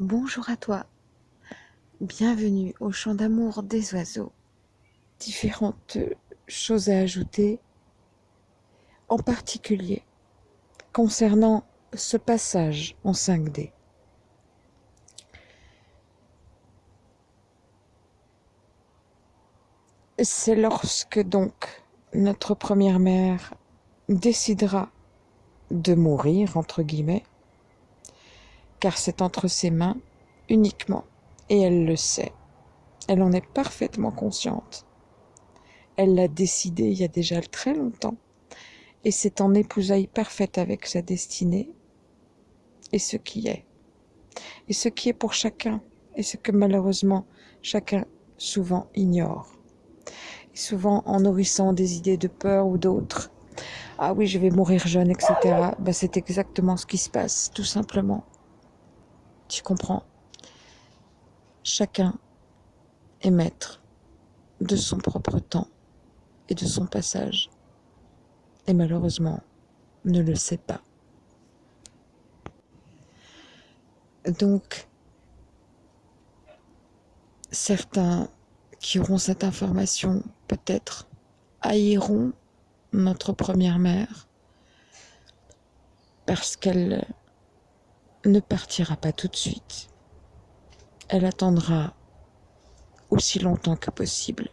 Bonjour à toi. Bienvenue au chant d'amour des oiseaux. Différentes choses à ajouter, en particulier concernant ce passage en 5D. C'est lorsque donc notre première mère décidera de mourir, entre guillemets, car c'est entre ses mains uniquement, et elle le sait. Elle en est parfaitement consciente. Elle l'a décidé il y a déjà très longtemps, et c'est en épousaille parfaite avec sa destinée et ce qui est. Et ce qui est pour chacun, et ce que malheureusement chacun souvent ignore. Et souvent en nourrissant des idées de peur ou d'autres. Ah oui, je vais mourir jeune, etc. Ben, c'est exactement ce qui se passe, tout simplement. Tu comprends? Chacun est maître de son propre temps et de son passage. Et malheureusement, ne le sait pas. Donc, certains qui auront cette information peut-être haïront notre première mère parce qu'elle ne partira pas tout de suite. Elle attendra aussi longtemps que possible.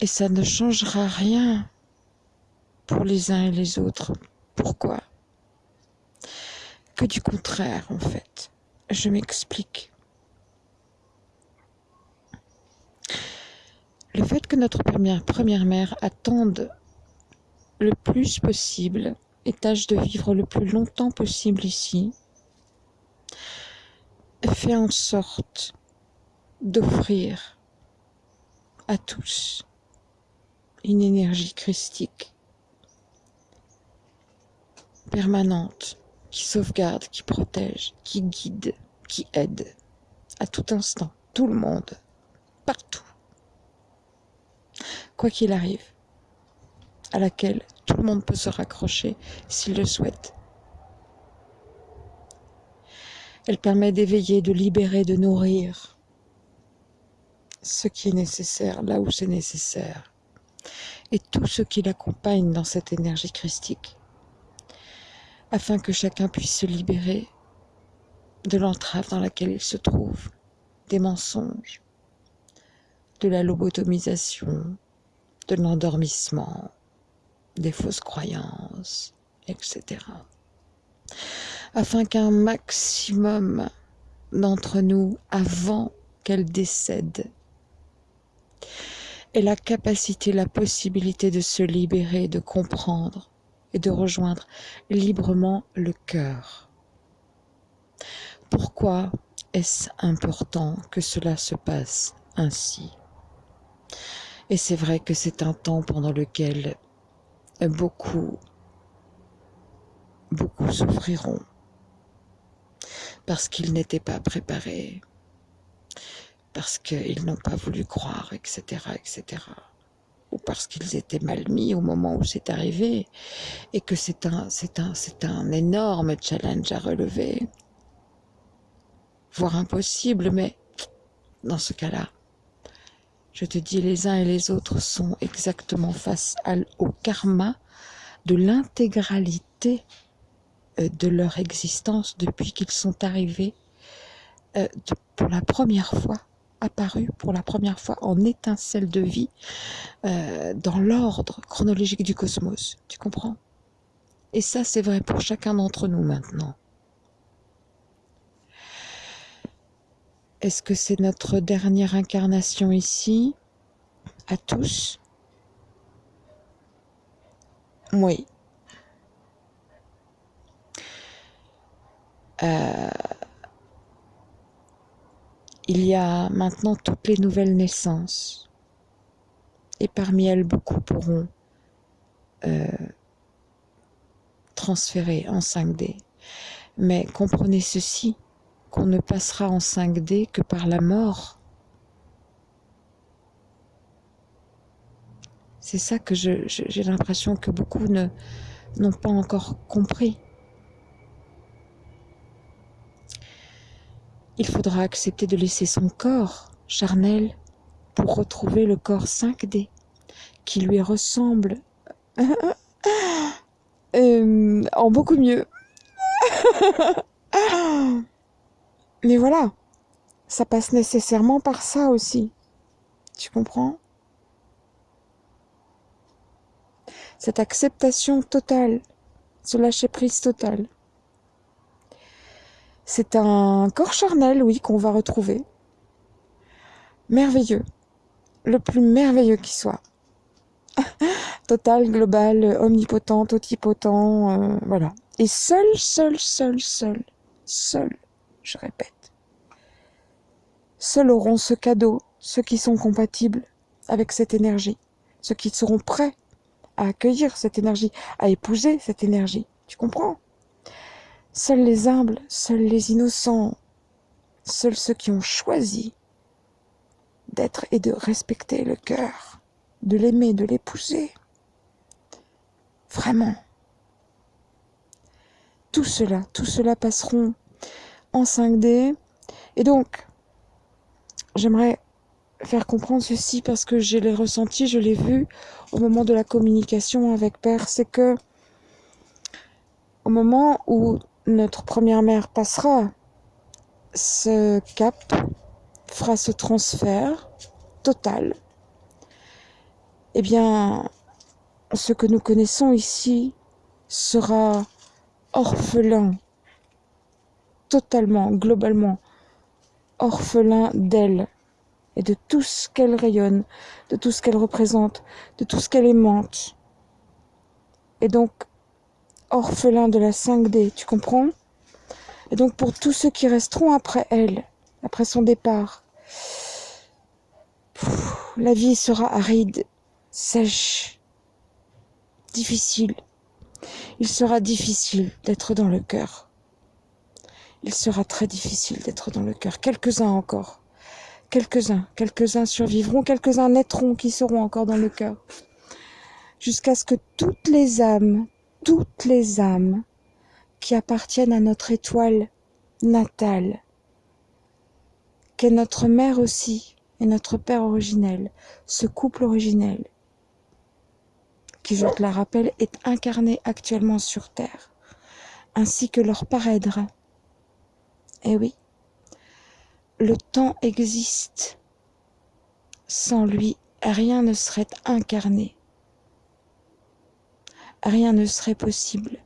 Et ça ne changera rien pour les uns et les autres. Pourquoi? Que du contraire, en fait. Je m'explique. Le fait que notre première, première mère attende le plus possible et tâche de vivre le plus longtemps possible ici, fait en sorte d'offrir à tous une énergie christique permanente qui sauvegarde, qui protège, qui guide, qui aide à tout instant, tout le monde, partout, quoi qu'il arrive à laquelle tout le monde peut se raccrocher s'il le souhaite. Elle permet d'éveiller, de libérer, de nourrir ce qui est nécessaire, là où c'est nécessaire, et tout ce qui l'accompagne dans cette énergie christique, afin que chacun puisse se libérer de l'entrave dans laquelle il se trouve, des mensonges, de la lobotomisation, de l'endormissement, des fausses croyances, etc. Afin qu'un maximum d'entre nous, avant qu'elle décède, ait la capacité, la possibilité de se libérer, de comprendre et de rejoindre librement le cœur. Pourquoi est-ce important que cela se passe ainsi? Et c'est vrai que c'est un temps pendant lequel beaucoup, beaucoup souffriront parce qu'ils n'étaient pas préparés, parce qu'ils n'ont pas voulu croire, etc., etc. Ou parce qu'ils étaient mal mis au moment où c'est arrivé, et que c'est un, c'est un, c'est un énorme challenge à relever, voire impossible, mais dans ce cas-là, je te dis, les uns et les autres sont exactement face au karma de l'intégralité euh, de leur existence depuis qu'ils sont arrivés euh, pour la première fois, apparus pour la première fois en étincelle de vie euh, dans l'ordre chronologique du cosmos. Tu comprends? Et ça, c'est vrai pour chacun d'entre nous maintenant. Est-ce que c'est notre dernière incarnation ici À tous? Oui. Euh, il y a maintenant toutes les nouvelles naissances. Et parmi elles, beaucoup pourront euh, transférer en 5D. Mais comprenez ceci, qu'on ne passera en 5D que par la mort. C'est ça que j'ai l'impression que beaucoup n'ont pas encore compris. Il faudra accepter de laisser son corps charnel pour retrouver le corps 5D qui lui ressemble euh, en beaucoup mieux. Mais voilà, ça passe nécessairement par ça aussi. Tu comprends? Cette acceptation totale, ce lâcher-prise total. C'est un corps charnel, oui, qu'on va retrouver. Merveilleux. Le plus merveilleux qui soit. Total, global, omnipotent, totipotent, euh, voilà. Et seul, seul, seul, seul, seul, je répète. Seuls auront ce cadeau ceux qui sont compatibles avec cette énergie, ceux qui seront prêts à accueillir cette énergie, à épouser cette énergie. Tu comprends? Seuls les humbles, seuls les innocents, seuls ceux qui ont choisi d'être et de respecter le cœur, de l'aimer, de l'épouser. Vraiment. Tout cela, tout cela passeront en 5D. Et donc, j'aimerais faire comprendre ceci parce que je l'ai ressenti, je l'ai vu au moment de la communication avec Père, c'est que au moment où notre première mère passera ce cap, fera ce transfert total, eh bien, ce que nous connaissons ici sera orphelin, totalement, globalement, orphelin d'elle et de tout ce qu'elle rayonne, de tout ce qu'elle représente, de tout ce qu'elle aimante. Et donc, orphelin de la 5D, tu comprends? Et donc pour tous ceux qui resteront après elle, après son départ, la vie sera aride, sèche, difficile. Il sera difficile d'être dans le cœur. Il sera très difficile d'être dans le cœur. Quelques-uns encore. Quelques-uns, quelques-uns survivront, quelques-uns naîtront qui seront encore dans le cœur. Jusqu'à ce que toutes les âmes, toutes les âmes qui appartiennent à notre étoile natale, qu'est notre mère aussi et notre père originel, ce couple originel, qui, je te la rappelle, est incarné actuellement sur Terre, ainsi que leur parèdre. Eh oui, le temps existe. Sans lui, rien ne serait incarné rien ne serait possible.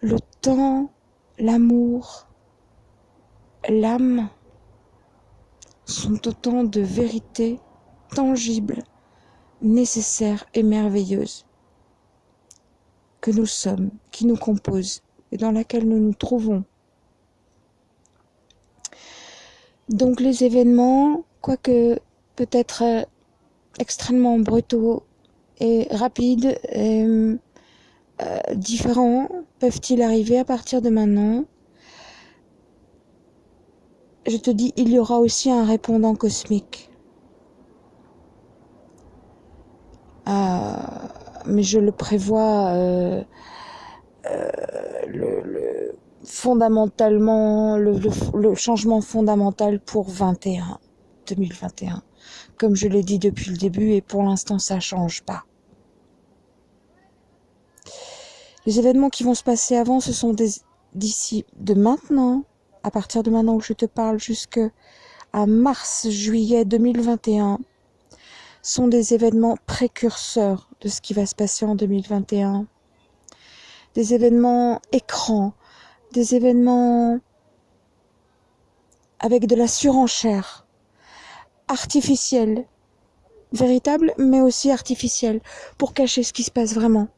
Le temps, l'amour, l'âme sont autant de vérités tangibles, nécessaires et merveilleuses que nous sommes, qui nous composent et dans laquelle nous nous trouvons. Donc les événements, quoique peut-être euh, extrêmement brutaux et rapides et euh, différents peuvent-ils arriver à partir de maintenant? Je te dis, il y aura aussi un répondant cosmique. Euh, mais je le prévois euh, le, fondamentalement, le, changement fondamental pour 21, 2021 comme je l'ai dit depuis le début, et pour l'instant ça change pas. Les événements qui vont se passer avant, ce sont d'ici de maintenant, à partir de maintenant où je te parle, jusque à mars-juillet 2021, sont des événements précurseurs de ce qui va se passer en 2021. Des événements écrans, des événements avec de la surenchère, artificielle, véritable, mais aussi artificielle, pour cacher ce qui se passe vraiment.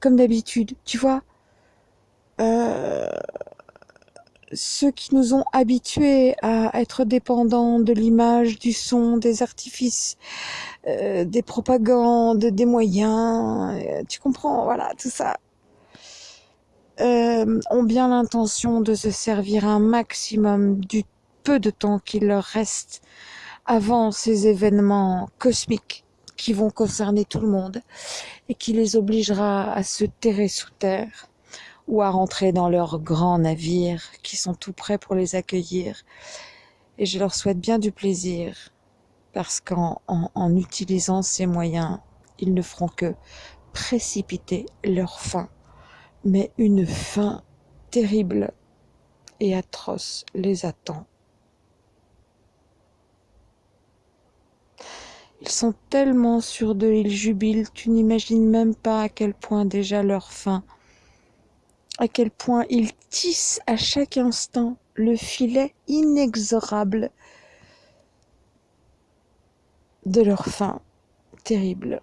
Comme d'habitude, tu vois, euh, ceux qui nous ont habitués à être dépendants de l'image, du son, des artifices, euh, des propagandes, des moyens, euh, tu comprends, voilà, tout ça, ont bien l'intention de se servir un maximum du peu de temps qu'il leur reste avant ces événements cosmiques qui vont concerner tout le monde et qui les obligera à se terrer sous terre ou à rentrer dans leurs grands navires qui sont tout prêts pour les accueillir. Et je leur souhaite bien du plaisir parce qu'en en, utilisant ces moyens, ils ne feront que précipiter leur fin, mais une fin terrible et atroce les attend. Ils sont tellement sûrs d'eux, ils jubilent, tu n'imagines même pas à quel point déjà leur fin, à quel point ils tissent à chaque instant le filet inexorable de leur fin terrible.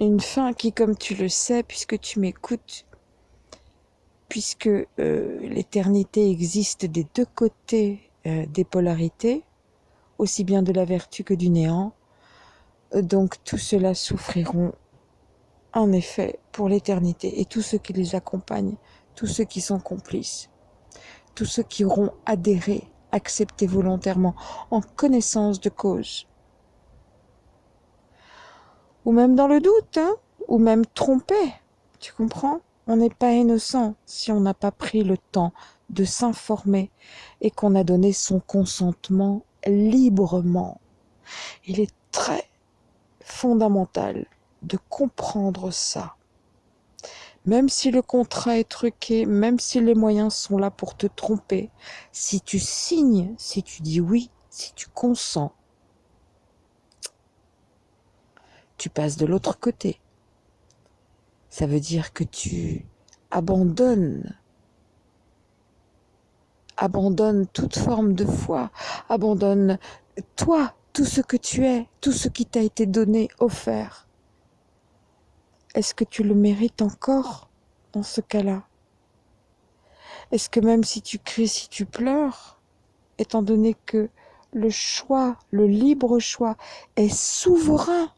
Une fin qui, comme tu le sais, puisque tu m'écoutes, puisque euh, l'éternité existe des deux côtés euh, des polarités, aussi bien de la vertu que du néant, donc tous ceux-là souffriront en effet pour l'éternité et tous ceux qui les accompagnent, tous ceux qui sont complices, tous ceux qui auront adhéré, accepté volontairement, en connaissance de cause. Ou même dans le doute, hein, ou même trompé, tu comprends? On n'est pas innocent si on n'a pas pris le temps de s'informer et qu'on a donné son consentement librement. Il est très fondamental de comprendre ça. Même si le contrat est truqué, même si les moyens sont là pour te tromper, si tu signes, si tu dis oui, si tu consens, tu passes de l'autre côté. Ça veut dire que tu abandonnes abandonne toute forme de foi, abandonne toi, tout ce que tu es, tout ce qui t'a été donné, offert. Est-ce que tu le mérites encore dans ce cas-là? Est-ce que même si tu cries, si tu pleures, étant donné que le choix, le libre choix est souverain,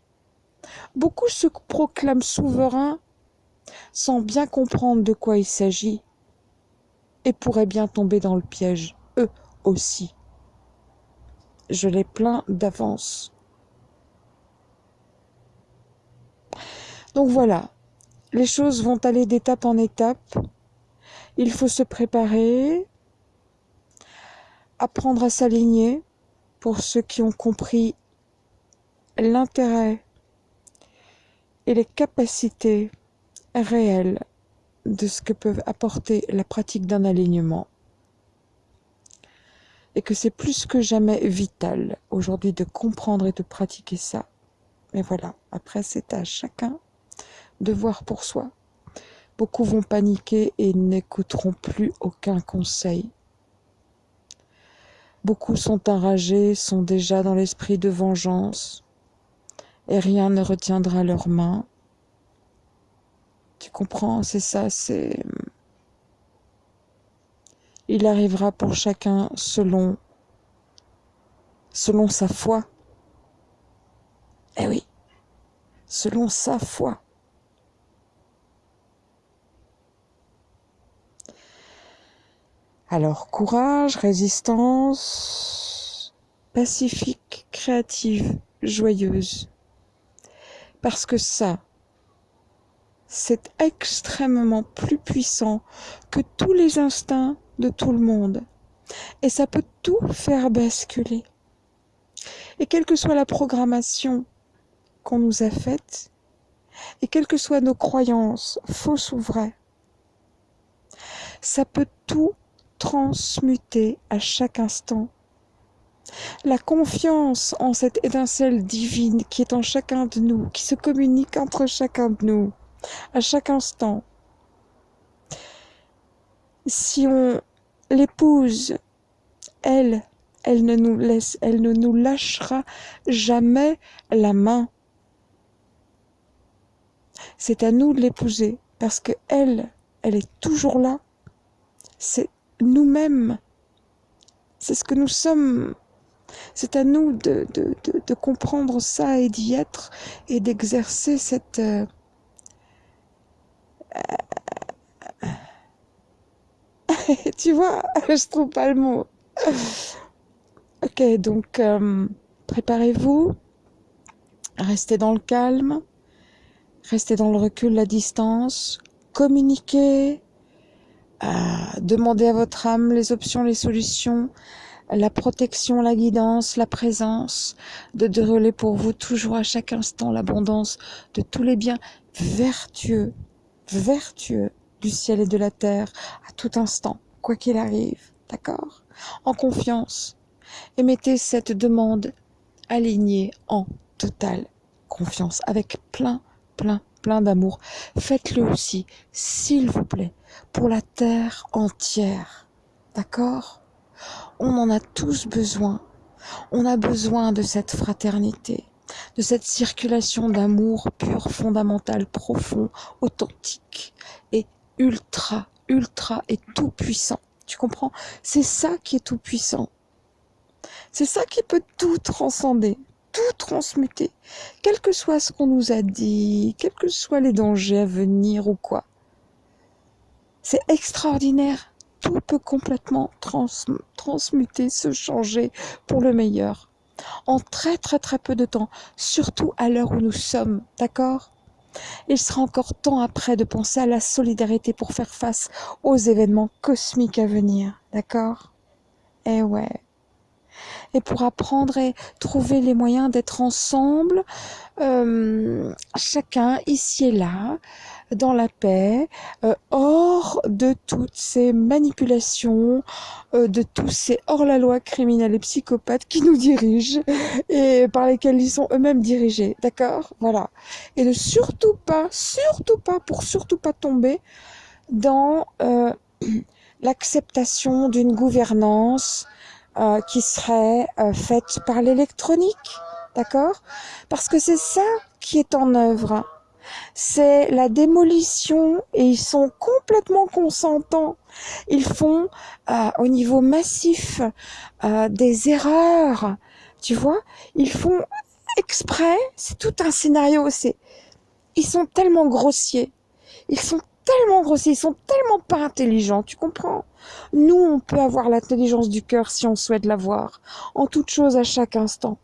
beaucoup se proclament souverains sans bien comprendre de quoi il s'agit et pourraient bien tomber dans le piège, eux aussi je les plains d'avance. Donc voilà, les choses vont aller d'étape en étape. Il faut se préparer, apprendre à s'aligner pour ceux qui ont compris l'intérêt et les capacités réelles de ce que peuvent apporter la pratique d'un alignement et que c'est plus que jamais vital aujourd'hui de comprendre et de pratiquer ça. Mais voilà, après c'est à chacun de voir pour soi. Beaucoup vont paniquer et n'écouteront plus aucun conseil. Beaucoup sont enragés, sont déjà dans l'esprit de vengeance, et rien ne retiendra leurs mains. Tu comprends, c'est ça, c'est il arrivera pour chacun selon selon sa foi. Eh oui, selon sa foi. Alors courage, résistance, pacifique, créative, joyeuse. Parce que ça, c'est extrêmement plus puissant que tous les instincts de tout le monde. Et ça peut tout faire basculer. Et quelle que soit la programmation qu'on nous a faite, et quelles que soient nos croyances, fausses ou vraies, ça peut tout transmuter à chaque instant. La confiance en cette étincelle divine qui est en chacun de nous, qui se communique entre chacun de nous, à chaque instant, si on l'épouse, elle, elle ne nous laisse, elle ne nous lâchera jamais la main. C'est à nous de l'épouser parce que elle, elle est toujours là. C'est nous-mêmes. C'est ce que nous sommes. C'est à nous de, comprendre ça et d'y être et d'exercer cette, euh, tu vois, je trouve pas le mot. Ok, donc euh, préparez-vous. Restez dans le calme, restez dans le recul, la distance, communiquez, euh, demandez à votre âme les options, les solutions, la protection, la guidance, la présence de, relais pour vous. Toujours à chaque instant, l'abondance de tous les biens vertueux, vertueux du ciel et de la terre à tout instant, quoi qu'il arrive, d'accord? En confiance. Et mettez cette demande alignée en totale confiance, avec plein, plein, plein d'amour. Faites-le aussi, s'il vous plaît, pour la terre entière. D'accord? On en a tous besoin. On a besoin de cette fraternité, de cette circulation d'amour pur, fondamental, profond, authentique et ultra, ultra et tout puissant. Tu comprends? C'est ça qui est tout puissant. C'est ça qui peut tout transcender, tout transmuter, quel que soit ce qu'on nous a dit, quels que soient les dangers à venir ou quoi. C'est extraordinaire. Tout peut complètement transmuter, se changer pour le meilleur. En très très très peu de temps, surtout à l'heure où nous sommes, d'accord? Il sera encore temps après de penser à la solidarité pour faire face aux événements cosmiques à venir, d'accord? Eh ouais. Et pour apprendre et trouver les moyens d'être ensemble, euh, chacun ici et là, dans la paix, euh, hors de toutes ces manipulations, euh, de tous ces hors-la-loi criminels et psychopathes qui nous dirigent et par lesquels ils sont eux-mêmes dirigés, d'accord? Voilà. Et de surtout pas, surtout pas, pour surtout pas tomber dans l'acceptation d'une gouvernance euh, qui serait euh, faite par l'électronique, d'accord? Parce que c'est ça qui est en œuvre. C'est la démolition et ils sont complètement consentants. Ils font euh, au niveau massif des erreurs, tu vois Ils font exprès, c'est tout un scénario, c'est ils sont tellement grossiers. Ils sont tellement grossiers, ils sont tellement pas intelligents, tu comprends? Nous, on peut avoir l'intelligence du cœur si on souhaite l'avoir, en toute chose à chaque instant.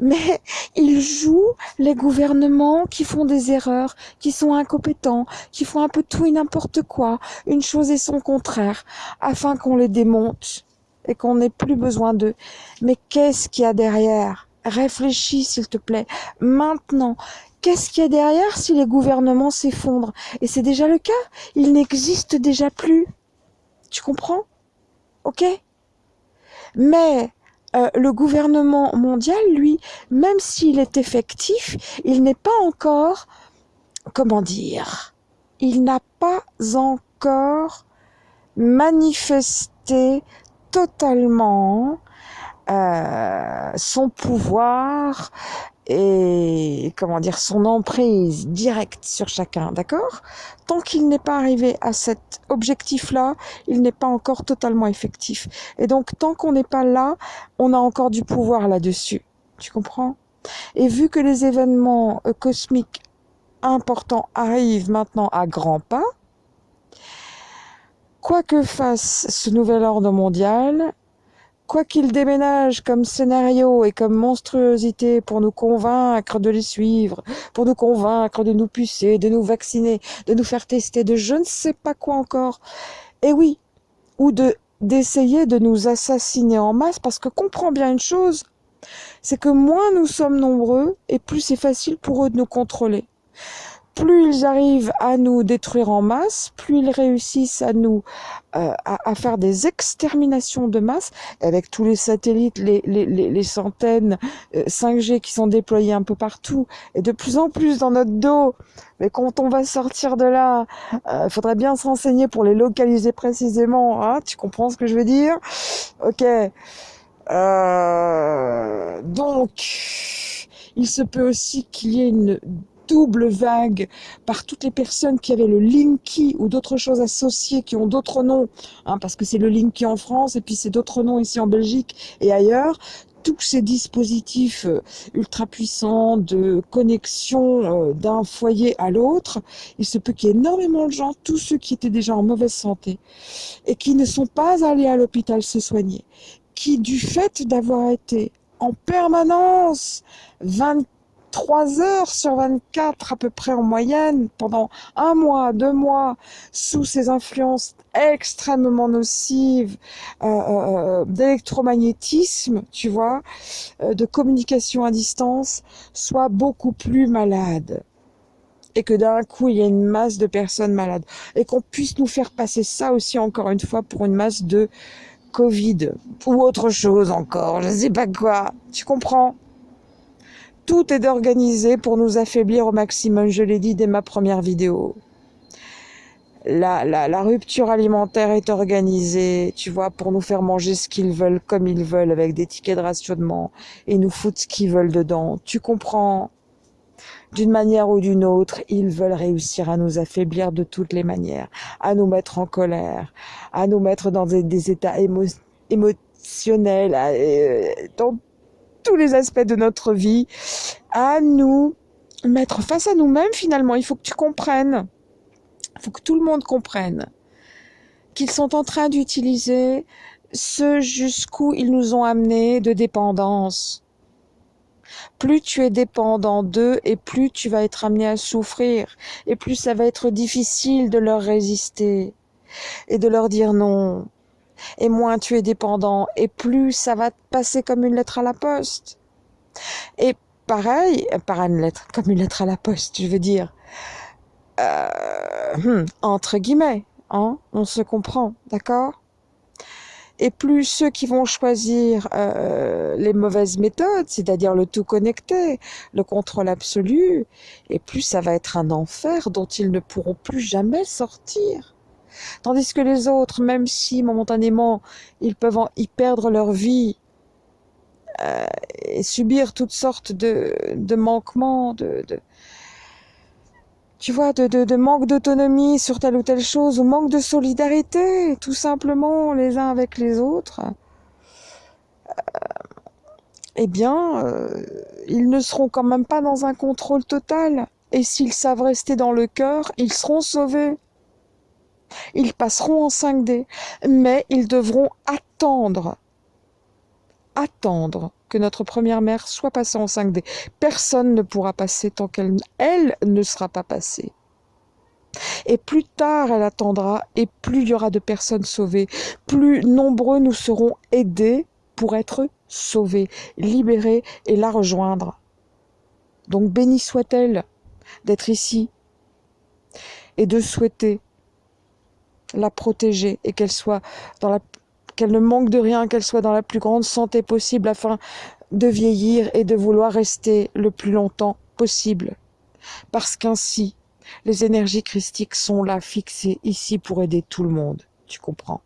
Mais ils jouent les gouvernements qui font des erreurs, qui sont incompétents, qui font un peu tout et n'importe quoi, une chose et son contraire, afin qu'on les démonte et qu'on n'ait plus besoin d'eux. Mais qu'est-ce qu'il y a derrière? Réfléchis, s'il te plaît, maintenant. Qu'est-ce qu'il y a derrière si les gouvernements s'effondrent? Et c'est déjà le cas. Ils n'existent déjà plus. Tu comprends? Ok? Mais euh, le gouvernement mondial, lui, même s'il est effectif, il n'est pas encore, comment dire, il n'a pas encore manifesté totalement euh, son pouvoir et comment dire son emprise directe sur chacun, d'accord? Tant qu'il n'est pas arrivé à cet objectif-là, il n'est pas encore totalement effectif. Et donc tant qu'on n'est pas là, on a encore du pouvoir là-dessus. Tu comprends? Et vu que les événements euh, cosmiques importants arrivent maintenant à grands pas, quoi que fasse ce nouvel ordre mondial, quoi qu'il déménage comme scénario et comme monstruosité pour nous convaincre de les suivre, pour nous convaincre de nous pucer, de nous vacciner, de nous faire tester, de je ne sais pas quoi encore. Et oui, ou de d'essayer de nous assassiner en masse, parce que comprends bien une chose, c'est que moins nous sommes nombreux, et plus c'est facile pour eux de nous contrôler plus ils arrivent à nous détruire en masse, plus ils réussissent à nous euh, à, faire des exterminations de masse, avec tous les satellites, les, les, les, centaines 5G euh, qui sont déployés un peu partout, et de plus en plus dans notre dos. Mais quand on va sortir de là, il euh, faudrait bien se renseigner pour les localiser précisément. Hein, tu comprends ce que je veux dire? Ok. donc, il se peut aussi qu'il y ait une double vague par toutes les personnes qui avaient le Linky ou d'autres choses associées qui ont d'autres noms, hein, parce que c'est le Linky en France et puis c'est d'autres noms ici en Belgique et ailleurs, tous ces dispositifs euh, ultra puissants de connexion euh, d'un foyer à l'autre, il se peut qu'il y ait énormément de gens, tous ceux qui étaient déjà en mauvaise santé et qui ne sont pas allés à l'hôpital se soigner, qui du fait d'avoir été en permanence 24 3 heures sur 24 à peu près en moyenne pendant un mois, deux mois sous ces influences extrêmement nocives euh, euh, d'électromagnétisme, tu vois, euh, de communication à distance, soit beaucoup plus malade et que d'un coup il y a une masse de personnes malades. Et qu'on puisse nous faire passer ça aussi encore une fois pour une masse de Covid ou autre chose encore, je sais pas quoi. Tu comprends? Tout est organisé pour nous affaiblir au maximum, je l'ai dit dès ma première vidéo. La, la, la, rupture alimentaire est organisée, tu vois, pour nous faire manger ce qu'ils veulent comme ils veulent avec des tickets de rationnement et nous foutre ce qu'ils veulent dedans. Tu comprends? D'une manière ou d'une autre, ils veulent réussir à nous affaiblir de toutes les manières, à nous mettre en colère, à nous mettre dans des, états émotionnels, euh, dans tous les aspects de notre vie, à nous mettre face à nous-mêmes finalement. Il faut que tu comprennes, il faut que tout le monde comprenne qu'ils sont en train d'utiliser ce jusqu'où ils nous ont amenés de dépendance plus tu es dépendant d'eux et plus tu vas être amené à souffrir et plus ça va être difficile de leur résister et de leur dire non. Et moins tu es dépendant et plus ça va te passer comme une lettre à la poste. Et pareil, par une lettre, comme une lettre à la poste, je veux dire, euh, hmm, entre guillemets, hein, on se comprend, d'accord? Et plus ceux qui vont choisir euh, les mauvaises méthodes, c'est-à-dire le tout connecté, le contrôle absolu, et plus ça va être un enfer dont ils ne pourront plus jamais sortir. Tandis que les autres, même si momentanément ils peuvent y perdre leur vie euh, et subir toutes sortes de, manquements, de, tu vois, de manque d'autonomie sur telle ou telle chose, ou manque de solidarité, tout simplement, les uns avec les autres, euh, eh bien, euh, ils ne seront quand même pas dans un contrôle total. Et s'ils savent rester dans le cœur, ils seront sauvés. Ils passeront en 5D, mais ils devront attendre attendre que notre première mère soit passée en 5D. Personne ne pourra passer tant qu'elle elle ne sera pas passée. Et plus tard elle attendra, et plus il y aura de personnes sauvées, plus nombreux nous serons aidés pour être sauvés, libérés et la rejoindre. Donc béni soit-elle d'être ici et de souhaiter la protéger et qu'elle soit dans la qu'elle ne manque de rien, qu'elle soit dans la plus grande santé possible afin de vieillir et de vouloir rester le plus longtemps possible. Parce qu'ainsi, les énergies christiques sont là fixées ici pour aider tout le monde. Tu comprends?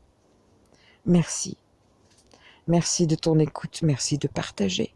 Merci. Merci de ton écoute, merci de partager.